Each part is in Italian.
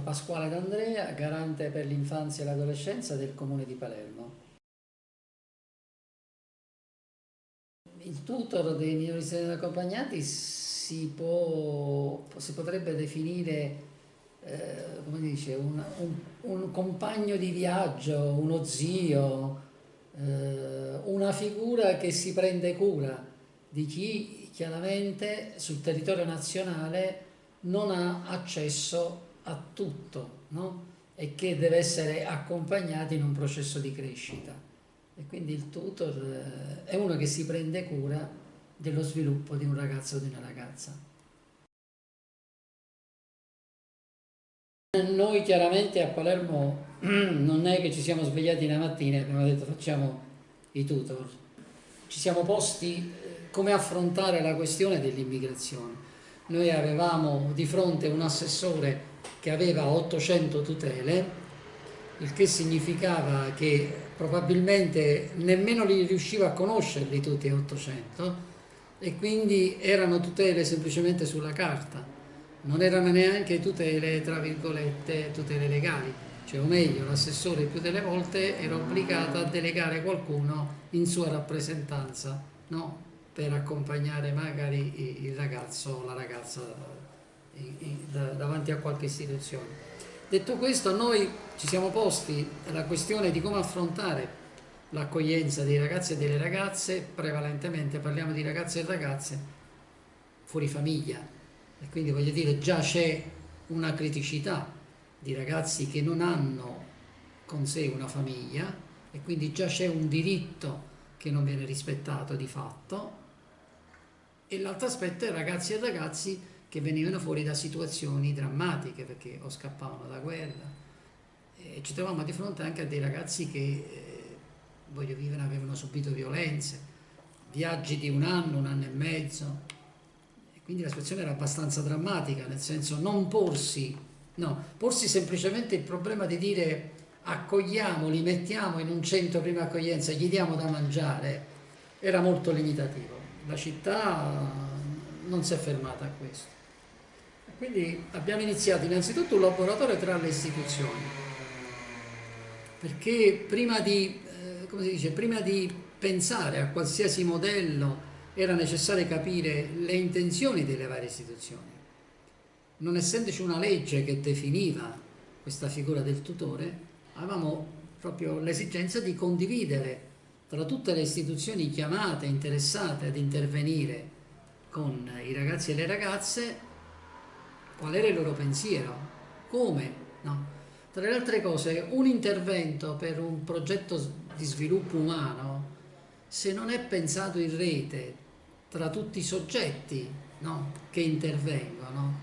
Pasquale D'Andrea, garante per l'infanzia e l'adolescenza del Comune di Palermo. Il tutor dei minori stranieri accompagnati si, può, si potrebbe definire eh, dice, un, un, un, compagno di viaggio, uno zio, eh, una figura che si prende cura di chi chiaramente sul territorio nazionale non ha accesso a tutto no? e che deve essere accompagnato in un processo di crescita. E quindi il tutor eh, è uno che si prende cura dello sviluppo di un ragazzo o di una ragazza. Noi chiaramente a Palermo non è che ci siamo svegliati una mattina e abbiamo detto facciamo i tutor. Ci siamo posti eh, come affrontare la questione dell'immigrazione. Noi avevamo di fronte un assessore che aveva 800 tutele, il che significava che probabilmente nemmeno li riusciva a conoscerli tutti a 800 e quindi erano tutele semplicemente sulla carta, non erano neanche tutele tra virgolette tutele legali, cioè o meglio l'assessore più delle volte era obbligato a delegare qualcuno in sua rappresentanza no? per accompagnare magari il ragazzo o la ragazza davanti a qualche istituzione. Detto questo, noi ci siamo posti la questione di come affrontare l'accoglienza dei ragazzi e delle ragazze, prevalentemente parliamo di ragazzi e ragazze fuori famiglia, e quindi voglio dire già c'è una criticità di ragazzi che non hanno con sé una famiglia e quindi già c'è un diritto che non viene rispettato di fatto e l'altro aspetto è ragazzi e ragazzi che venivano fuori da situazioni drammatiche perché o scappavano da guerra. E ci trovavamo di fronte anche a dei ragazzi che eh, voglio vivere, avevano subito violenze, viaggi di un anno, un anno e mezzo. E quindi la situazione era abbastanza drammatica nel senso non porsi, no, porsi semplicemente il problema di dire accogliamo, li mettiamo in un centro prima accoglienza, gli diamo da mangiare era molto limitativo. La città non si è fermata a questo quindi abbiamo iniziato innanzitutto un laboratorio tra le istituzioni, perché prima di, eh, dice, prima di pensare a qualsiasi modello era necessario capire le intenzioni delle varie istituzioni. Non essendoci una legge che definiva questa figura del tutore, avevamo proprio l'esigenza di condividere tra tutte le istituzioni chiamate, interessate ad intervenire con i ragazzi e le ragazze qual era il loro pensiero, come, no? Tra le altre cose, un intervento per un progetto di sviluppo umano, se non è pensato in rete tra tutti i soggetti no? che intervengono,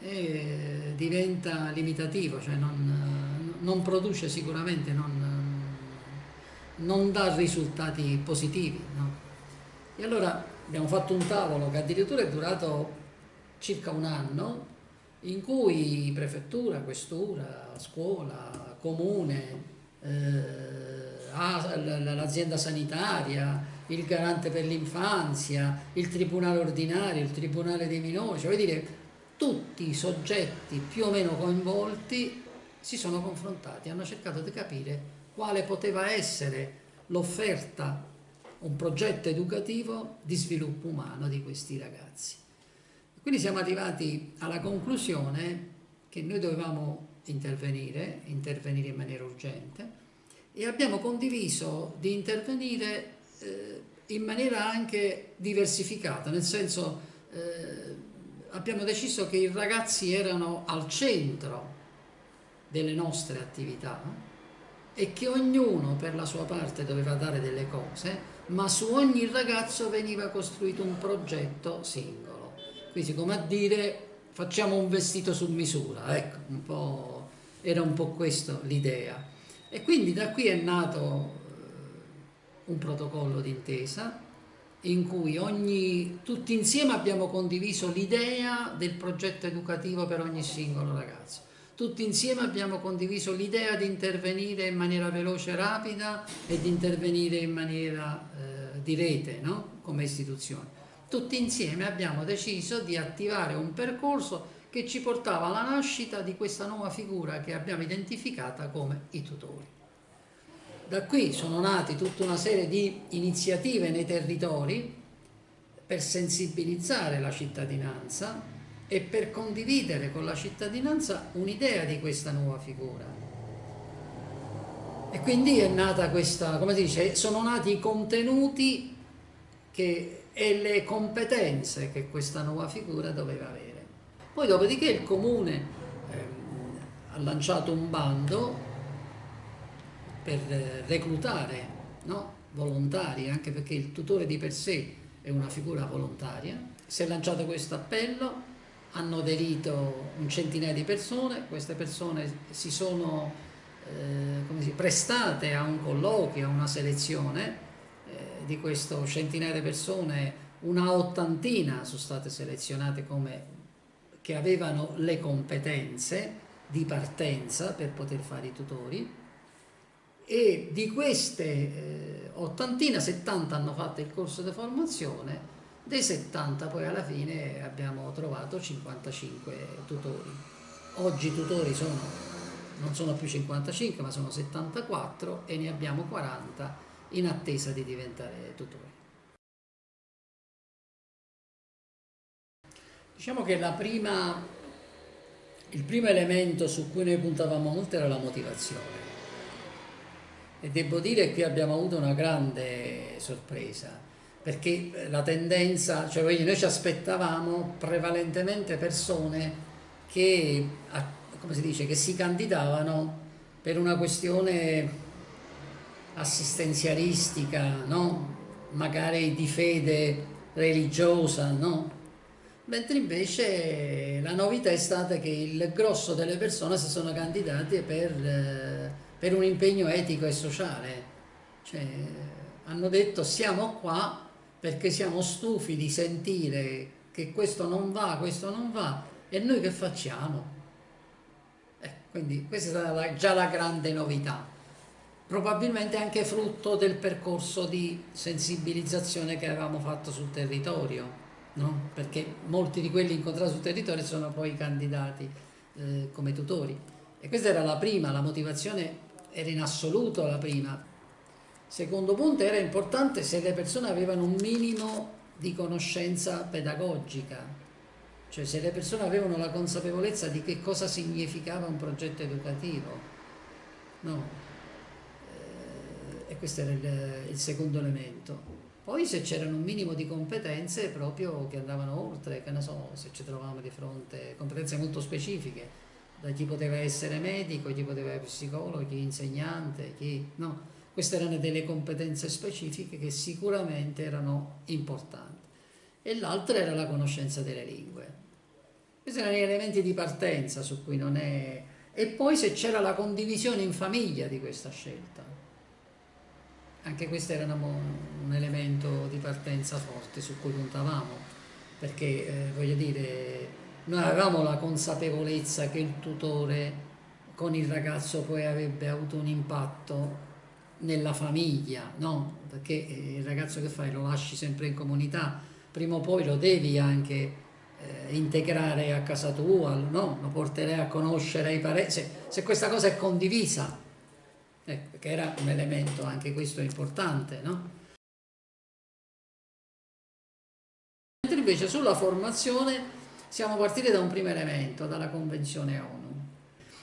eh, diventa limitativo, cioè non, non produce sicuramente, non, non dà risultati positivi. No? E allora abbiamo fatto un tavolo che addirittura è durato circa un anno in cui prefettura, questura, scuola, comune, eh, l'azienda sanitaria, il garante per l'infanzia, il tribunale ordinario, il tribunale dei minori, cioè dire tutti i soggetti più o meno coinvolti si sono confrontati, hanno cercato di capire quale poteva essere l'offerta, un progetto educativo di sviluppo umano di questi ragazzi. Quindi siamo arrivati alla conclusione che noi dovevamo intervenire, intervenire in maniera urgente e abbiamo condiviso di intervenire eh, in maniera anche diversificata, nel senso eh, abbiamo deciso che i ragazzi erano al centro delle nostre attività e che ognuno per la sua parte doveva dare delle cose, ma su ogni ragazzo veniva costruito un progetto singolo. Quindi come a dire facciamo un vestito su misura, ecco, un era un po' questa l'idea. E quindi da qui è nato eh, un protocollo d'intesa in cui ogni, tutti insieme abbiamo condiviso l'idea del progetto educativo per ogni singolo ragazzo. Tutti insieme abbiamo condiviso l'idea di intervenire in maniera veloce e rapida e di intervenire in maniera eh, di rete no? come istituzione tutti insieme abbiamo deciso di attivare un percorso che ci portava alla nascita di questa nuova figura che abbiamo identificata come i tutori. Da qui sono nati tutta una serie di iniziative nei territori per sensibilizzare la cittadinanza e per condividere con la cittadinanza un'idea di questa nuova figura. E quindi è nata questa, come si dice, sono nati i contenuti che, e le competenze che questa nuova figura doveva avere. Poi dopodiché il comune ehm, ha lanciato un bando per reclutare no? volontari, anche perché il tutore di per sé è una figura volontaria. Si è lanciato questo appello, hanno aderito un centinaio di persone, queste persone si sono eh, si, prestate a un colloquio, a una selezione, di questo centinaio di persone una ottantina sono state selezionate come che avevano le competenze di partenza per poter fare i tutori e di queste eh, ottantina, 70 hanno fatto il corso di formazione, dei 70 poi alla fine abbiamo trovato 55 tutori. Oggi i tutori sono, non sono più 55 ma sono 74 e ne abbiamo 40 in attesa di diventare tutori. Diciamo che prima, il primo elemento su cui noi puntavamo molto era la motivazione e devo dire che qui abbiamo avuto una grande sorpresa perché la tendenza, cioè noi ci aspettavamo prevalentemente persone che, come si dice, che si candidavano per una questione assistenzialistica, no? magari di fede religiosa, no? mentre invece la novità è stata che il grosso delle persone si sono candidate per... Eh, per un impegno etico e sociale. Cioè, hanno detto siamo qua perché siamo stufi di sentire che questo non va, questo non va, e noi che facciamo? Eh, quindi questa è stata già la grande novità. Probabilmente anche frutto del percorso di sensibilizzazione che avevamo fatto sul territorio, no? perché molti di quelli incontrati sul territorio sono poi candidati eh, come tutori. E questa era la prima, la motivazione era in assoluto la prima. Secondo punto era importante se le persone avevano un minimo di conoscenza pedagogica, cioè se le persone avevano la consapevolezza di che cosa significava un progetto educativo. No. Questo era il, il secondo elemento. Poi se c'erano un minimo di competenze proprio che andavano oltre, che ne so, se ci trovavamo di fronte, competenze molto specifiche, da chi poteva essere medico, chi poteva essere psicologo, chi insegnante, chi... no. Queste erano delle competenze specifiche che sicuramente erano importanti. E l'altra era la conoscenza delle lingue. Questi erano gli elementi di partenza su cui non è... E poi se c'era la condivisione in famiglia di questa scelta. Anche questo era un elemento di partenza forte su cui puntavamo, perché eh, voglio dire noi avevamo la consapevolezza che il tutore con il ragazzo poi avrebbe avuto un impatto nella famiglia, no? Perché il ragazzo che fai lo lasci sempre in comunità, prima o poi lo devi anche eh, integrare a casa tua, no? Lo porterai a conoscere i parenti, se, se, questa cosa è condivisa, ecco, che era un elemento anche questo importante, no? Mentre invece sulla formazione siamo partiti da un primo elemento, dalla Convenzione ONU.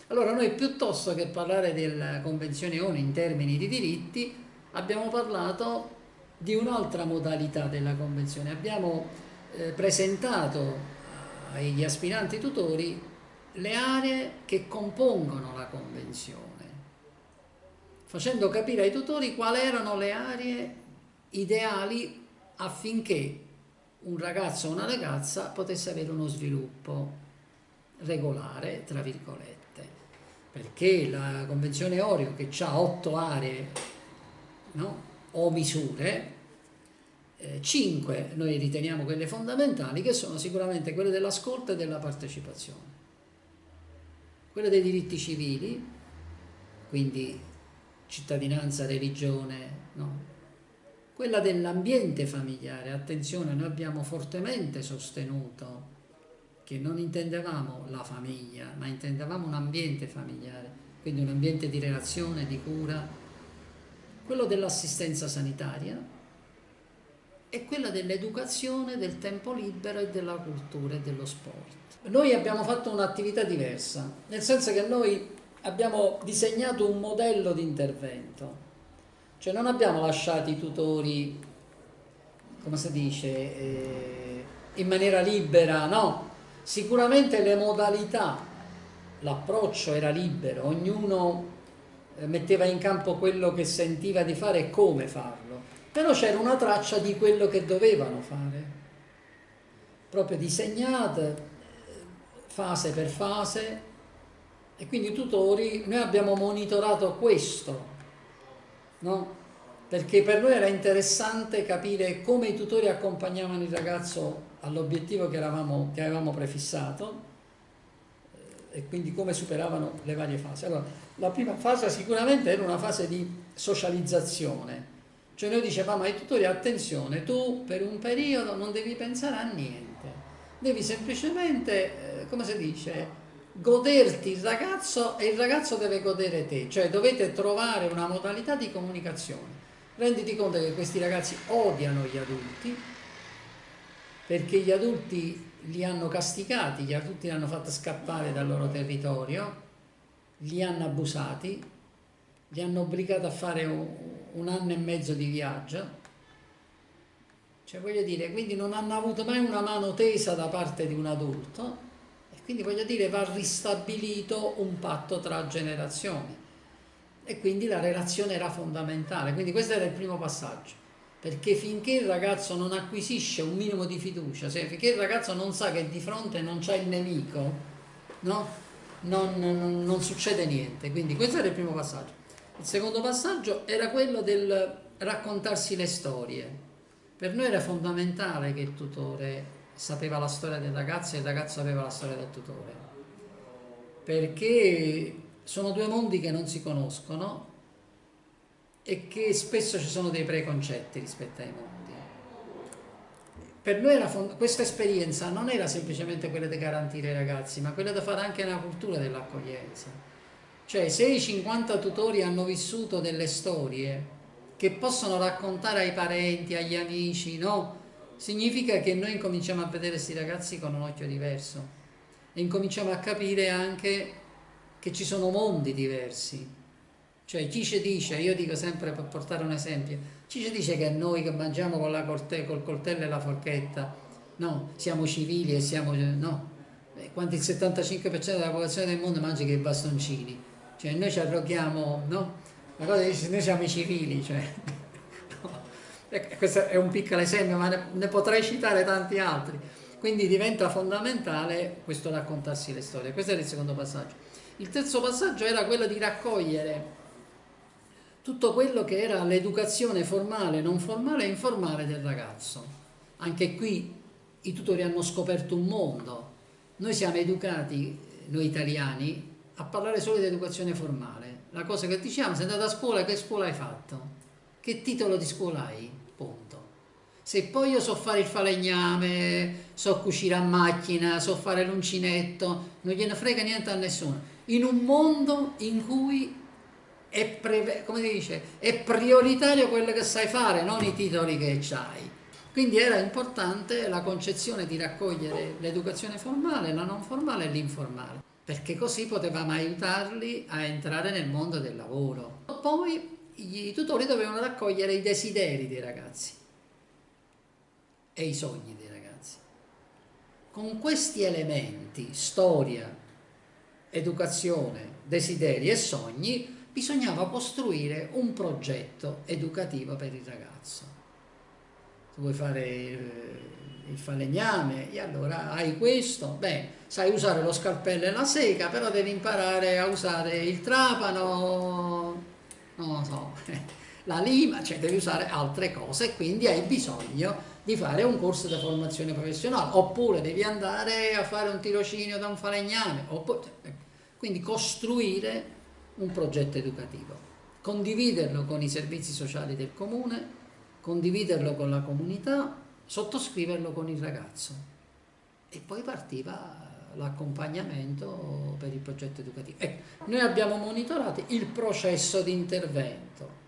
Allora noi piuttosto che parlare della Convenzione ONU in termini di diritti, abbiamo parlato di un'altra modalità della Convenzione. Abbiamo eh, presentato agli aspiranti tutori le aree che compongono la Convenzione, facendo capire ai tutori quali erano le aree ideali affinché un ragazzo o una ragazza potesse avere uno sviluppo regolare, tra virgolette, perché la Convenzione Orio, che ha otto aree no, o misure, eh, cinque noi riteniamo quelle fondamentali, che sono sicuramente quelle dell'ascolto e della partecipazione, quelle dei diritti civili, quindi cittadinanza, religione, no? Quella dell'ambiente familiare, attenzione, noi abbiamo fortemente sostenuto che non intendevamo la famiglia, ma intendevamo un ambiente familiare, quindi un ambiente di relazione, di cura, quello dell'assistenza sanitaria e quella dell'educazione, del tempo libero e della cultura e dello sport. Noi abbiamo fatto un'attività diversa, nel senso che noi abbiamo disegnato un modello di intervento, cioè non abbiamo lasciato i tutori, come si dice, eh, in maniera libera, no, Sicuramente le modalità, l'approccio era libero, ognuno eh, metteva in campo quello che sentiva di fare e come farlo, però c'era una traccia di quello che dovevano fare, proprio disegnate fase per fase e quindi i tutori, noi abbiamo monitorato questo, no? perché per noi era interessante capire come i tutori accompagnavano il ragazzo all'obiettivo che, che, avevamo prefissato eh, e quindi come superavano le varie fasi. Allora, la prima fase sicuramente era una fase di socializzazione, cioè noi dicevamo ai tutori attenzione, tu per un periodo non devi pensare a niente, devi semplicemente, eh, come si dice, goderti il ragazzo e il ragazzo deve godere te, cioè dovete trovare una modalità di comunicazione. Renditi conto che questi ragazzi odiano gli adulti, perché gli adulti li hanno castigati, gli adulti li hanno fatti scappare dal loro territorio, li hanno abusati, li hanno obbligati a fare un, anno e mezzo di viaggio. Cioè voglio dire, quindi non hanno avuto mai una mano tesa da parte di un adulto quindi voglio dire va ristabilito un patto tra generazioni e quindi la relazione era fondamentale, quindi questo era il primo passaggio perché finché il ragazzo non acquisisce un minimo di fiducia, cioè finché il ragazzo non sa che di fronte non c'è il nemico, no? non, non, non succede niente. Quindi questo era il primo passaggio. Il secondo passaggio era quello del raccontarsi le storie. Per noi era fondamentale che il tutore sapeva la storia del ragazzo e il ragazzo sapeva la storia del tutore. Perché sono due mondi che non si conoscono e che spesso ci sono dei preconcetti rispetto ai mondi. Per noi questa esperienza non era semplicemente quella di garantire ai ragazzi, ma quella di fare anche una cultura dell'accoglienza. Cioè se i 50 tutori hanno vissuto delle storie che possono raccontare ai parenti, agli amici, no? Significa che noi incominciamo a vedere questi ragazzi con un occhio diverso e incominciamo a capire anche che ci sono mondi diversi. Cioè chi ci dice, io dico sempre per portare un esempio, chi ci dice che noi che mangiamo con la corte, col coltello e la forchetta, no, siamo civili e siamo, no, quanto il 75% della popolazione del mondo mangia che i bastoncini, cioè noi ci arroghiamo, no, la cosa dice noi siamo i civili, cioè. Questo è un piccolo esempio ma ne, ne potrei citare tanti altri, quindi diventa fondamentale questo raccontarsi le storie, questo era il secondo passaggio. Il terzo passaggio era quello di raccogliere tutto quello che era l'educazione formale, non formale e informale del ragazzo. Anche qui i tutori hanno scoperto un mondo. Noi siamo educati, noi italiani, a parlare solo di educazione formale. La cosa che diciamo, sei andato a scuola, che scuola hai fatto? Che titolo di scuola hai? Se poi io so fare il falegname, so cucire a macchina, so fare l'uncinetto, non gliene frega niente a nessuno. In un mondo in cui è, dice, è prioritario quello che sai fare, non i titoli che hai. Quindi era importante la concezione di raccogliere l'educazione formale, la non formale e l'informale, perché così potevamo aiutarli a entrare nel mondo del lavoro. Poi i tutori dovevano raccogliere i desideri dei ragazzi e i sogni dei ragazzi. Con questi elementi, storia, educazione, desideri e sogni, bisognava costruire un progetto educativo per il ragazzo. Se vuoi fare il falegname, e allora hai questo, beh, sai usare lo scalpello e la sega, però devi imparare a usare il trapano, non lo so, la lima, cioè devi usare altre cose quindi hai bisogno di fare un corso di formazione professionale, oppure devi andare a fare un tirocinio da un falegname, oppure, quindi costruire un progetto educativo, condividerlo con i servizi sociali del comune, condividerlo con la comunità, sottoscriverlo con il ragazzo. E poi partiva l'accompagnamento per il progetto educativo. Ecco, noi abbiamo monitorato il processo di intervento